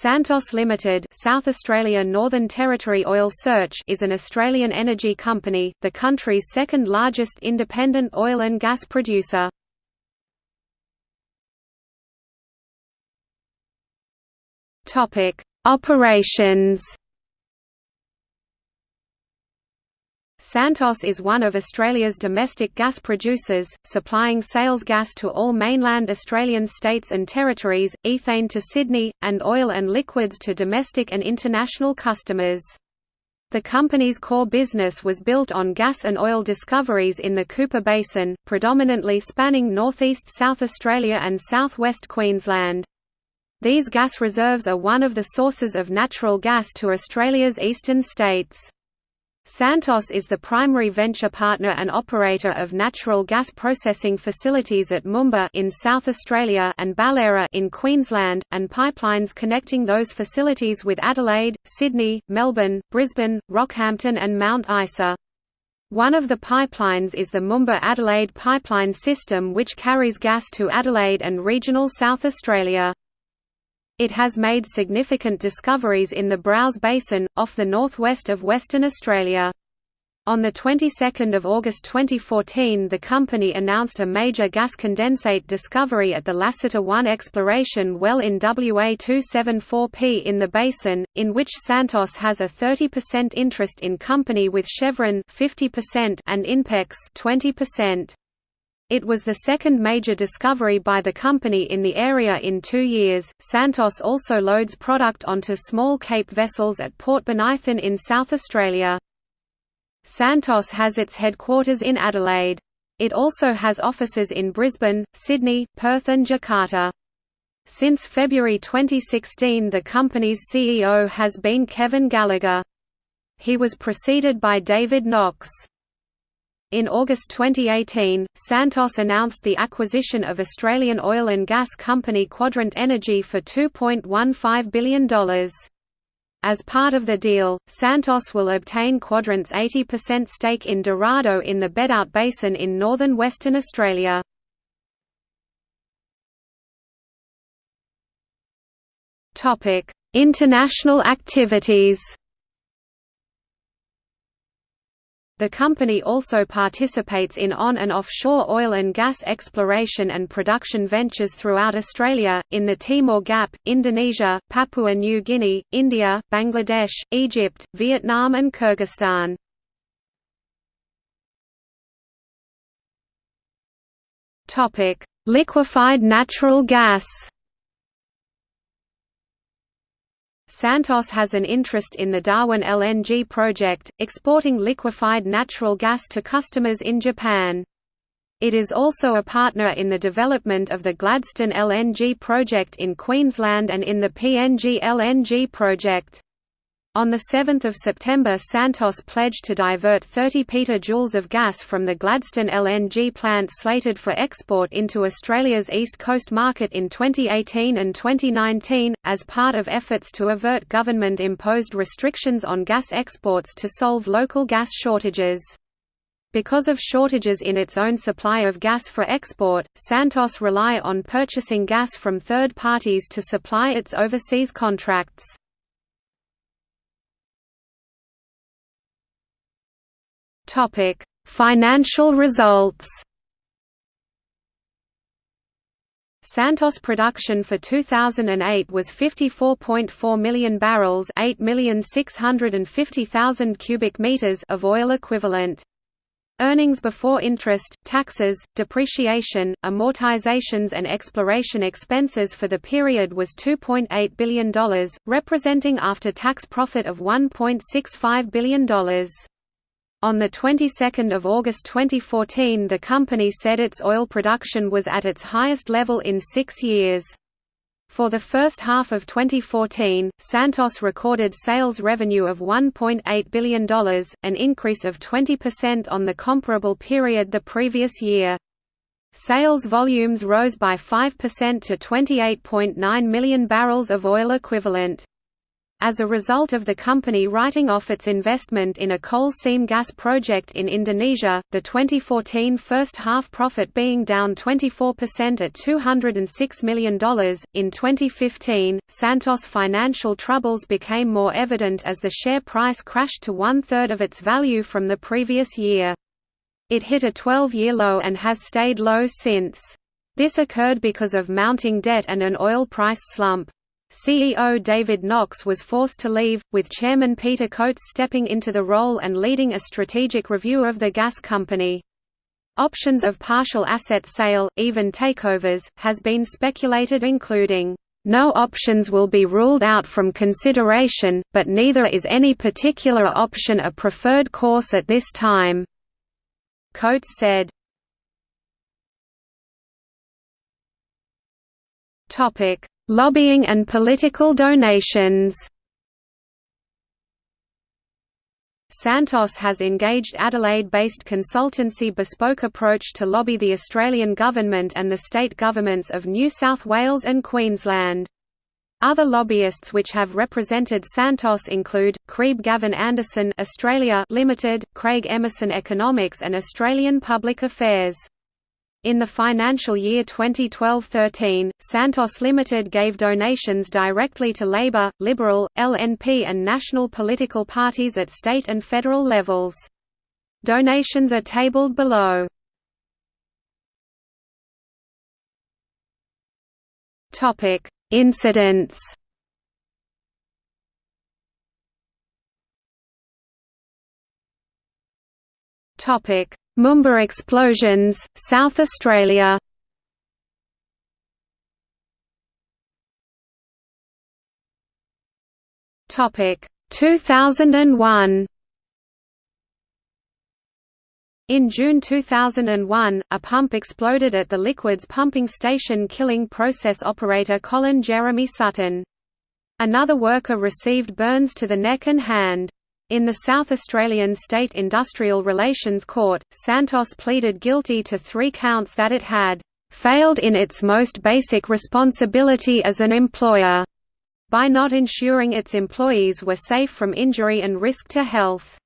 Santos Limited South Australia Northern Territory Oil Search is an Australian energy company, the country's second largest independent oil and gas producer. Operations Santos is one of Australia's domestic gas producers, supplying sales gas to all mainland Australian states and territories, ethane to Sydney, and oil and liquids to domestic and international customers. The company's core business was built on gas and oil discoveries in the Cooper Basin, predominantly spanning northeast South Australia and southwest Queensland. These gas reserves are one of the sources of natural gas to Australia's eastern states. Santos is the primary venture partner and operator of natural gas processing facilities at Moomba in South Australia and Ballera in Queensland, and pipelines connecting those facilities with Adelaide, Sydney, Melbourne, Brisbane, Rockhampton and Mount Isa. One of the pipelines is the Moomba-Adelaide pipeline system which carries gas to Adelaide and regional South Australia. It has made significant discoveries in the Browse Basin, off the northwest of Western Australia. On the 22nd of August 2014 the company announced a major gas condensate discovery at the Lasseter 1 exploration well in WA274P in the basin, in which Santos has a 30% interest in company with Chevron 50% and Inpex 20%. It was the second major discovery by the company in the area in two years. Santos also loads product onto small Cape vessels at Port Bonython in South Australia. Santos has its headquarters in Adelaide. It also has offices in Brisbane, Sydney, Perth and Jakarta. Since February 2016 the company's CEO has been Kevin Gallagher. He was preceded by David Knox. In August 2018, Santos announced the acquisition of Australian oil and gas company Quadrant Energy for $2.15 billion. As part of the deal, Santos will obtain Quadrant's 80% stake in Dorado in the Bedout Basin in northern Western Australia. International activities The company also participates in on- and offshore oil and gas exploration and production ventures throughout Australia, in the Timor Gap, Indonesia, Papua New Guinea, India, Bangladesh, Egypt, Vietnam and Kyrgyzstan. Liquefied natural gas Santos has an interest in the Darwin LNG project, exporting liquefied natural gas to customers in Japan. It is also a partner in the development of the Gladstone LNG project in Queensland and in the PNG LNG project. On 7 September Santos pledged to divert 30 petajoules of gas from the Gladstone LNG plant slated for export into Australia's East Coast market in 2018 and 2019, as part of efforts to avert government-imposed restrictions on gas exports to solve local gas shortages. Because of shortages in its own supply of gas for export, Santos rely on purchasing gas from third parties to supply its overseas contracts. Topic: Financial results. Santos production for 2008 was 54.4 million barrels, 8,650,000 cubic meters of oil equivalent. Earnings before interest, taxes, depreciation, amortizations and exploration expenses for the period was $2.8 billion, representing after-tax profit of $1.65 billion. On the 22nd of August 2014 the company said its oil production was at its highest level in six years. For the first half of 2014, Santos recorded sales revenue of $1.8 billion, an increase of 20% on the comparable period the previous year. Sales volumes rose by 5% to 28.9 million barrels of oil equivalent. As a result of the company writing off its investment in a coal seam gas project in Indonesia, the 2014 first half profit being down 24% at $206 million. In 2015, Santos' financial troubles became more evident as the share price crashed to one third of its value from the previous year. It hit a 12 year low and has stayed low since. This occurred because of mounting debt and an oil price slump. CEO David Knox was forced to leave, with Chairman Peter Coates stepping into the role and leading a strategic review of the gas company. Options of partial asset sale, even takeovers, has been speculated including, "...no options will be ruled out from consideration, but neither is any particular option a preferred course at this time." Coates said. Topic Lobbying and political donations Santos has engaged Adelaide-based consultancy Bespoke Approach to lobby the Australian government and the state governments of New South Wales and Queensland. Other lobbyists which have represented Santos include Kreab Gavin Anderson Australia Limited, Craig Emerson Economics and Australian Public Affairs. In the financial year 2012–13, Santos Limited gave donations directly to Labor, Liberal, LNP and national political parties at state and federal levels. Donations are tabled below. Topic: Incidents Topic Moomba explosions, South Australia Topic 2001 In June 2001, a pump exploded at the liquids pumping station killing process operator Colin Jeremy Sutton. Another worker received burns to the neck and hand. In the South Australian State Industrial Relations Court, Santos pleaded guilty to three counts that it had failed in its most basic responsibility as an employer by not ensuring its employees were safe from injury and risk to health.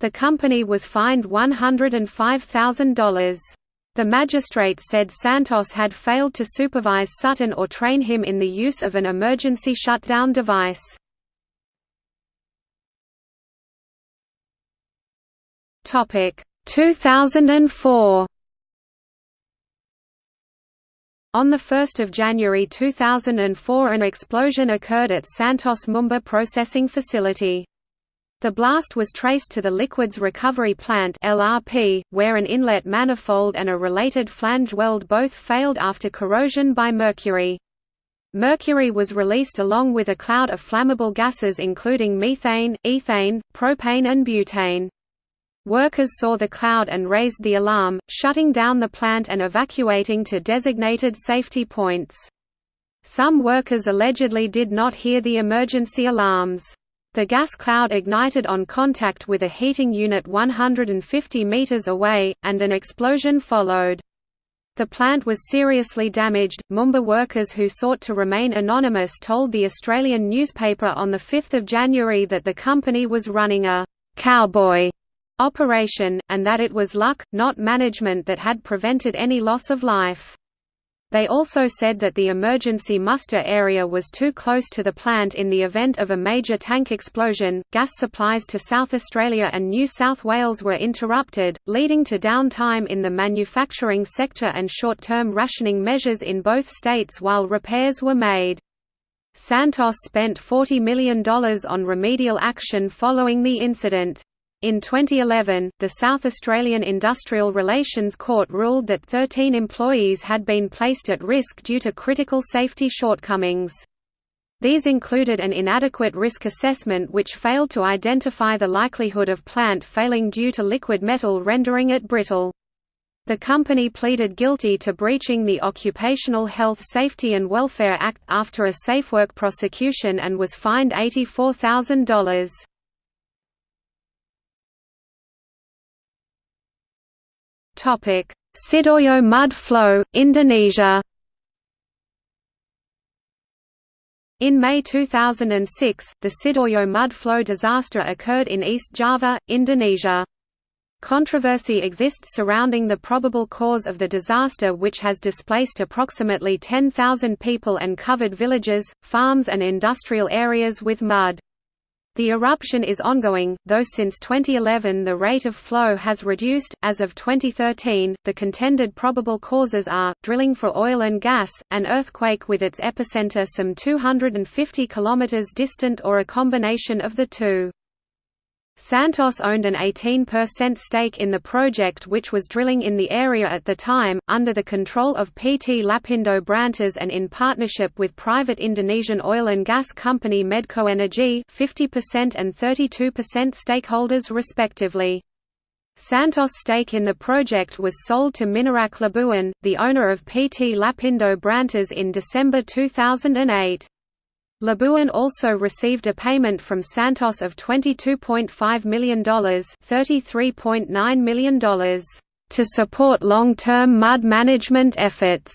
The company was fined $105,000. The magistrate said Santos had failed to supervise Sutton or train him in the use of an emergency shutdown device. Topic 2004 On 1 January 2004 an explosion occurred at Santos Moomba processing facility. The blast was traced to the Liquids Recovery Plant LRP, where an inlet manifold and a related flange weld both failed after corrosion by mercury. Mercury was released along with a cloud of flammable gases including methane, ethane, propane and butane. Workers saw the cloud and raised the alarm, shutting down the plant and evacuating to designated safety points. Some workers allegedly did not hear the emergency alarms. The gas cloud ignited on contact with a heating unit 150 meters away, and an explosion followed. The plant was seriously damaged. Moomba workers who sought to remain anonymous told the Australian newspaper on 5 January that the company was running a cowboy operation, and that it was luck, not management that had prevented any loss of life. They also said that the emergency muster area was too close to the plant in the event of a major tank explosion. Gas supplies to South Australia and New South Wales were interrupted, leading to downtime in the manufacturing sector and short term rationing measures in both states while repairs were made. Santos spent $40 million on remedial action following the incident. In 2011, the South Australian Industrial Relations Court ruled that 13 employees had been placed at risk due to critical safety shortcomings. These included an inadequate risk assessment which failed to identify the likelihood of plant failing due to liquid metal rendering it brittle. The company pleaded guilty to breaching the Occupational Health Safety and Welfare Act after a SafeWork prosecution and was fined $84,000. Sidoarjo mud flow, Indonesia. In May 2006, the Sidoarjo mud flow disaster occurred in East Java, Indonesia. Controversy exists surrounding the probable cause of the disaster which has displaced approximately 10,000 people and covered villages, farms and industrial areas with mud. The eruption is ongoing, though since 2011 the rate of flow has reduced. As of 2013, the contended probable causes are drilling for oil and gas, an earthquake with its epicenter some 250 km distant, or a combination of the two. Santos owned an 18% stake in the project which was drilling in the area at the time, under the control of PT Lapindo Brantas and in partnership with private Indonesian oil and gas company Medco Energi 50% and 32% stakeholders respectively. Santos' stake in the project was sold to Minarak Labuan, the owner of PT Lapindo Brantas in December 2008. Labuan also received a payment from Santos of $22.5 million $33.9 million to support long-term mud management efforts.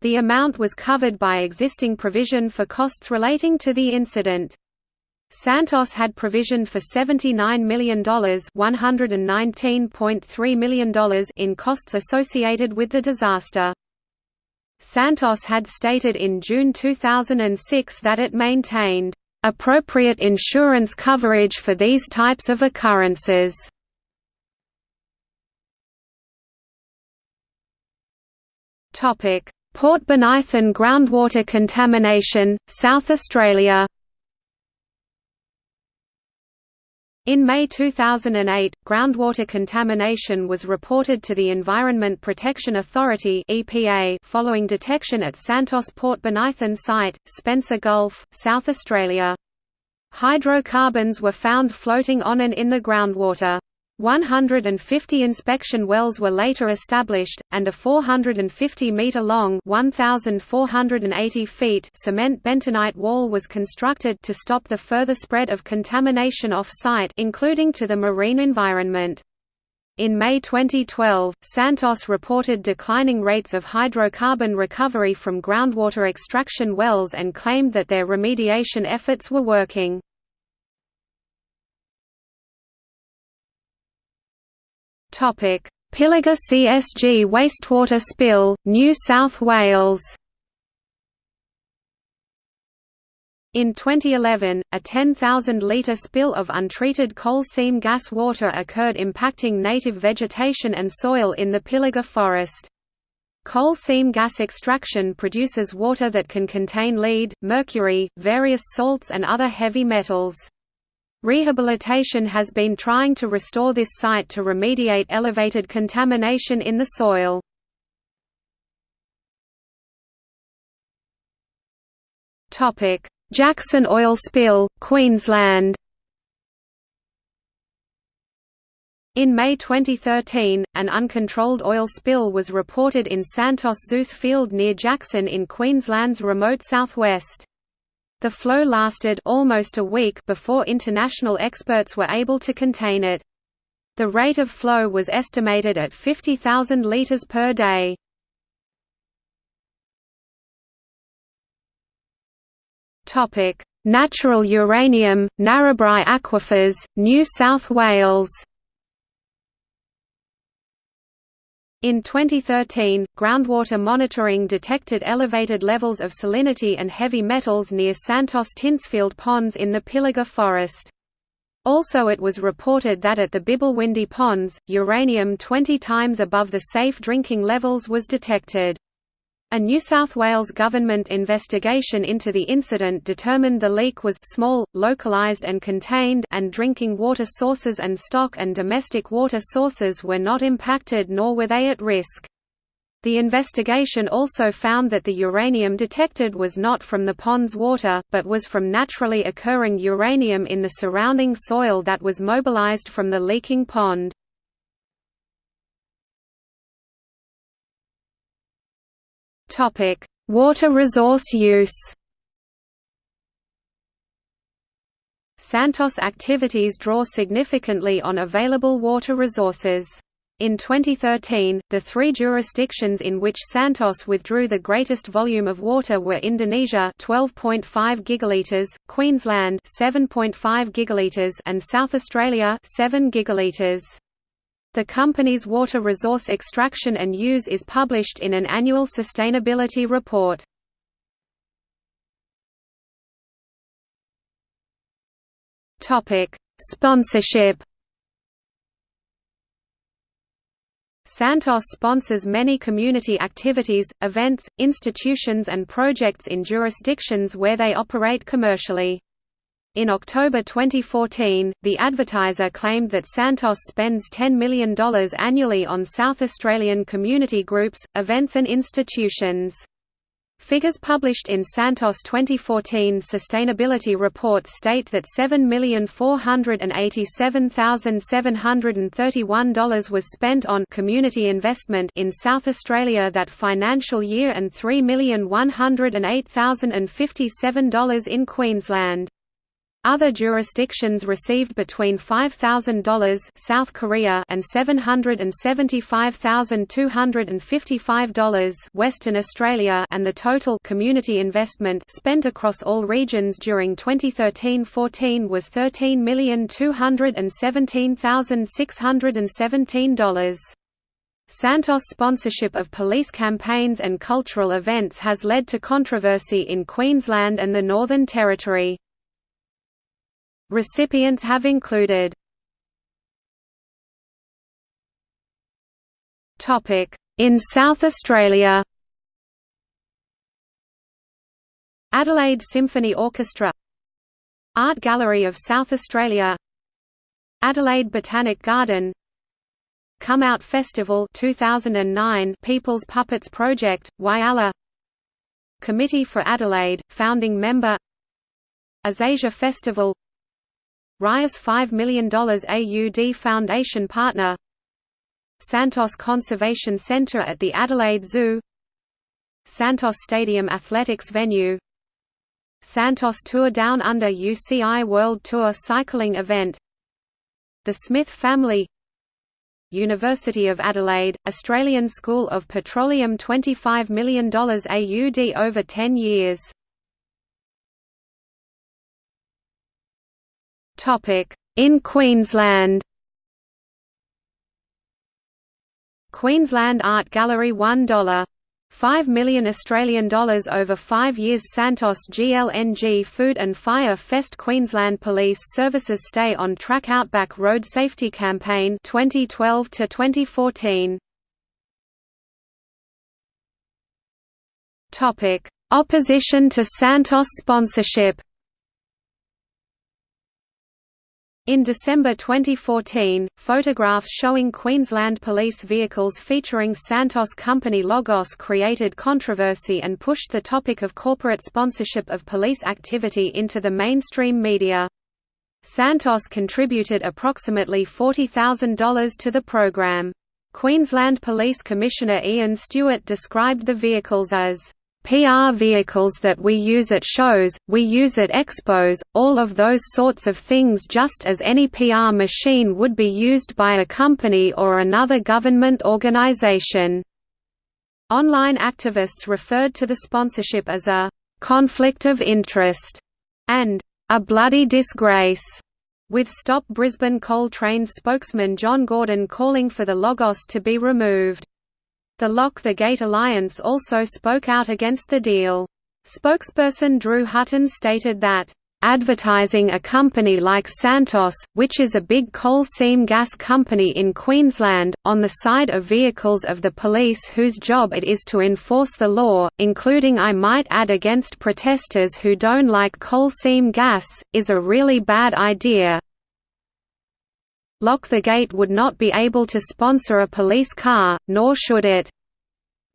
The amount was covered by existing provision for costs relating to the incident. Santos had provisioned for $79 million $119.3 million in costs associated with the disaster. Santos had stated in June 2006 that it maintained appropriate insurance coverage for these types of occurrences. Topic: Port Bonython groundwater contamination, South Australia. In May 2008, groundwater contamination was reported to the Environment Protection Authority (EPA) following detection at Santos Port Bonython site, Spencer Gulf, South Australia. Hydrocarbons were found floating on and in the groundwater. 150 inspection wells were later established, and a 450-metre-long cement bentonite wall was constructed to stop the further spread of contamination off-site including to the marine environment. In May 2012, Santos reported declining rates of hydrocarbon recovery from groundwater extraction wells and claimed that their remediation efforts were working. Topic: Pilliga CSG wastewater spill, New South Wales. In 2011, a 10,000-litre spill of untreated coal seam gas water occurred impacting native vegetation and soil in the Pilliga forest. Coal seam gas extraction produces water that can contain lead, mercury, various salts and other heavy metals. Rehabilitation has been trying to restore this site to remediate elevated contamination in the soil. Jackson oil spill, Queensland In May 2013, an uncontrolled oil spill was reported in Santos Zeus field near Jackson in Queensland's remote southwest. The flow lasted almost a week before international experts were able to contain it. The rate of flow was estimated at 50,000 litres per day. Topic: Natural uranium, Narrabri aquifers, New South Wales In 2013, groundwater monitoring detected elevated levels of salinity and heavy metals near Santos Tintsfield ponds in the Pilliga forest. Also it was reported that at the Bibblewindi ponds, uranium 20 times above the safe drinking levels was detected. A New South Wales government investigation into the incident determined the leak was small, localised and contained and drinking water sources and stock and domestic water sources were not impacted nor were they at risk. The investigation also found that the uranium detected was not from the pond's water, but was from naturally occurring uranium in the surrounding soil that was mobilized from the leaking pond. Topic: Water resource use. Santos activities draw significantly on available water resources. In 2013, the three jurisdictions in which Santos withdrew the greatest volume of water were Indonesia 12.5 gigaliters, Queensland 7.5 gigaliters and South Australia 7 gigaliters. The company's water resource extraction and use is published in an annual sustainability report. Sponsorship Santos sponsors many community activities, events, institutions and projects in jurisdictions where they operate commercially. In October 2014, the advertiser claimed that Santos spends $10 million annually on South Australian community groups, events and institutions. Figures published in Santos 2014 sustainability report state that $7,487,731 was spent on community investment in South Australia that financial year and $3,108,057 in Queensland. Other jurisdictions received between $5,000 South Korea and $775,255 Western Australia and the total community investment spent across all regions during 2013-14 was $13,217,617. Santos' sponsorship of police campaigns and cultural events has led to controversy in Queensland and the Northern Territory. Recipients have included. In South Australia. Adelaide Symphony Orchestra. Art Gallery of South Australia. Adelaide Botanic Garden. Come Out Festival 2009 People's Puppets Project, Whyalla. Committee for Adelaide, founding member. OzAsia Festival Rias $5 million AUD Foundation partner. Santos Conservation Centre at the Adelaide Zoo. Santos Stadium Athletics venue. Santos Tour Down Under UCI World Tour cycling event. The Smith family. University of Adelaide, Australian School of Petroleum $25 million AUD over 10 years In Queensland? Queensland Art Gallery $1. 5 million Australian dollars over 5 years Santos GLNG Food and Fire Fest Queensland Police Services Stay on Track Outback Road Safety Campaign 2012 to 2014 Topic. Opposition to Santos sponsorship In December 2014, photographs showing Queensland police vehicles featuring Santos company logos created controversy and pushed the topic of corporate sponsorship of police activity into the mainstream media. Santos contributed approximately $40,000 to the program. Queensland Police Commissioner Ian Stewart described the vehicles as PR vehicles that we use at shows, we use at expos, all of those sorts of things just as any PR machine would be used by a company or another government organization." Online activists referred to the sponsorship as a «conflict of interest» and «a bloody disgrace», with Stop Brisbane Coal Trains spokesman John Gordon calling for the logos to be removed. The Lock the Gate Alliance also spoke out against the deal. Spokesperson Drew Hutton stated that, advertising a company like Santos, which is a big coal seam gas company in Queensland, on the side of vehicles of the police whose job it is to enforce the law, including I might add against protesters who don't like coal seam gas, is a really bad idea. Lock the Gate would not be able to sponsor a police car, nor should it.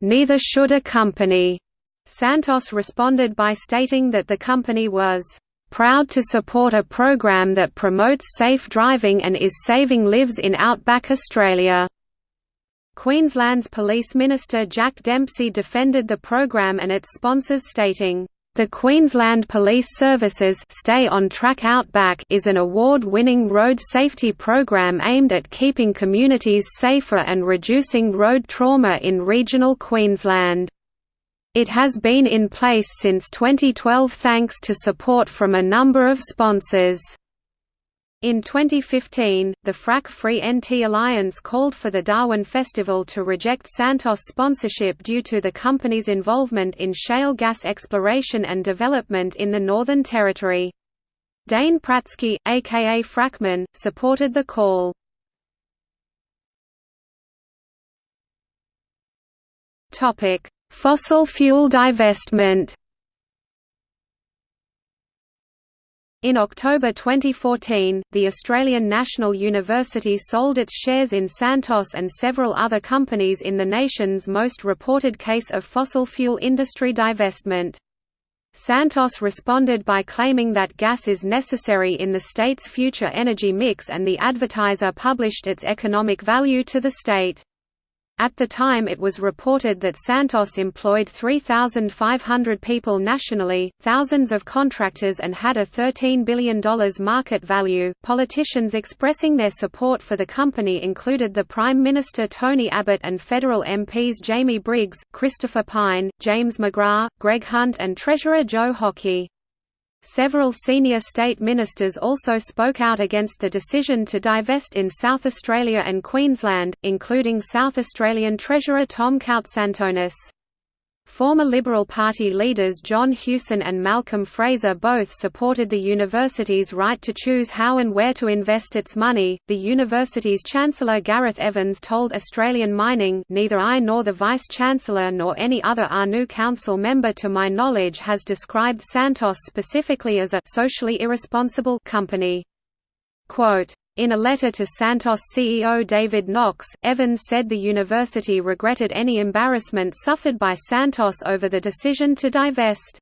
Neither should a company. Santos responded by stating that the company was proud to support a program that promotes safe driving and is saving lives in outback Australia. Queensland's Police Minister Jack Dempsey defended the program and its sponsors stating, The Queensland Police Services Stay on Track Outback is an award-winning road safety program aimed at keeping communities safer and reducing road trauma in regional Queensland. It has been in place since 2012 thanks to support from a number of sponsors. In 2015, the Frack Free NT Alliance called for the Darwin Festival to reject Santos sponsorship due to the company's involvement in shale gas exploration and development in the Northern Territory. Dayne Pratzky, aka Frackman, supported the call. Fossil fuel divestment In October 2014, the Australian National University sold its shares in Santos and several other companies in the nation's most reported case of fossil fuel industry divestment. Santos responded by claiming that gas is necessary in the state's future energy mix and the advertiser published its economic value to the state. At the time it was reported that Santos employed 3,500 people nationally, thousands of contractors and had a $13 billion market value. Politicians expressing their support for the company included the Prime Minister Tony Abbott and federal MPs Jamie Briggs, Christopher Pyne, James McGrath, Greg Hunt and Treasurer Joe Hockey. Several senior state ministers also spoke out against the decision to divest in South Australia and Queensland, including South Australian Treasurer Tom Koutsantonis. Former Liberal Party leaders John Hewson and Malcolm Fraser both supported the university's right to choose how and where to invest its money. The university's chancellor Gareth Evans told Australian Mining, "Neither I nor the vice chancellor nor any other ANU council member to my knowledge has described Santos specifically as a socially irresponsible company." Quote, in a letter to Santos CEO David Knox, Evans said the university regretted any embarrassment suffered by Santos over the decision to divest.